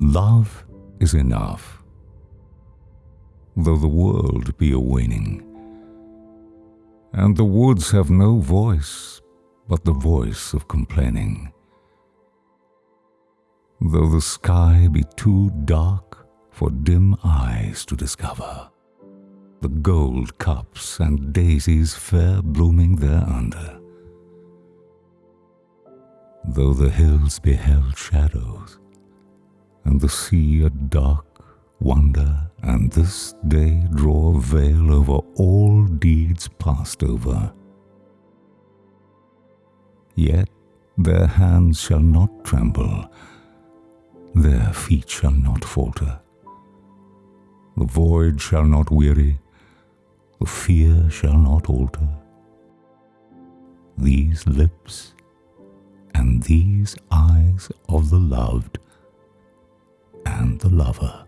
Love is enough, though the world be a waning, and the woods have no voice but the voice of complaining. Though the sky be too dark for dim eyes to discover, the gold cups and daisies fair blooming thereunder. Though the hills beheld shadows, and the sea a dark wonder, and this day draw a veil over all deeds passed over. Yet their hands shall not tremble, their feet shall not falter. The void shall not weary, the fear shall not alter. These lips these eyes of the loved and the lover